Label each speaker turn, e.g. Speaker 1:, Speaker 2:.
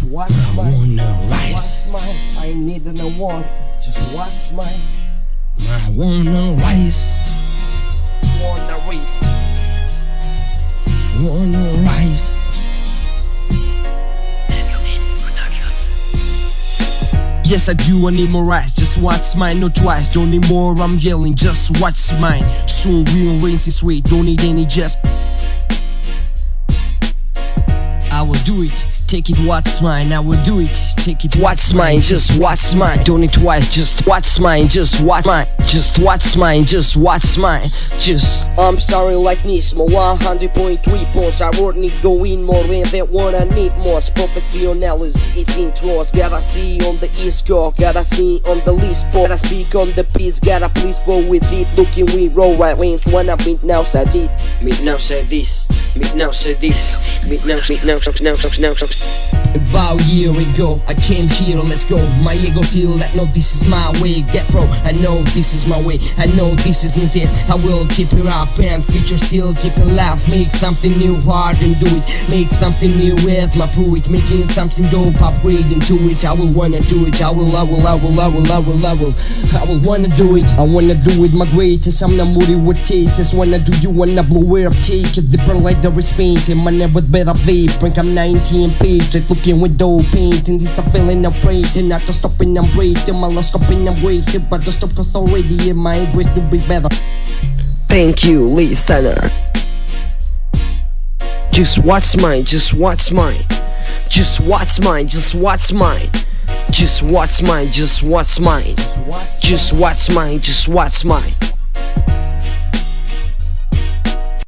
Speaker 1: Just what's
Speaker 2: I
Speaker 1: mine?
Speaker 2: wanna
Speaker 1: What's
Speaker 2: rise.
Speaker 1: mine? I need and I want. Just what's mine?
Speaker 2: I wanna rise.
Speaker 1: Wanna reach.
Speaker 2: Wanna rise. Yes, I do, I need more rise. Just watch mine, no twice. Don't need more, I'm yelling. Just watch mine. Soon we'll rinse this way. Don't need any just. I will do it. Take it, what's mine? I will do it. Take it, what's mine? Just what's mine? Don't need twice. Just what's mine? Just what's mine? Just what's mine? Just what's mine? Just. I'm sorry, like Nismo 100.3 points. I won't need going more than that one. I need more. Professionalism, it's intros. Gotta see on the East Coast. Gotta see on the list. Gotta speak on the piece. Gotta please roll with it. Looking we roll right wings. When I meet now, say it. Meet now, say this. Meet now, say this. Meet now, meet now, now, now, now. About a year ago, I came here, let's go. My ego feel that no, this is my way. Get bro, I know this is my way. I know this isn't test. I will keep it up and future still keep it laugh. Make something new, hard and do it. Make something new with my it. Making something dope, upgrade into it. I will wanna do it. I will, I will, I will, I will, I will, I will. I will wanna do it. I wanna do it my greatest. I'm not moody with taste. Just wanna do you wanna blow it up. Take it, zipper like the wrist painting. My never better play. Brink, I'm 19 page. Like looking with dope painting. This I'm feeling I'm breathing. Not to stopping, I'm breathing. My last stopping, I'm waiting. But to stop cause my English to be better. Thank you, listener. Just what's mine, just what's mine. Just what's mine, just what's mine. Just what's mine, just what's mine.
Speaker 1: Just what's
Speaker 2: Just what's mine, just what's mine.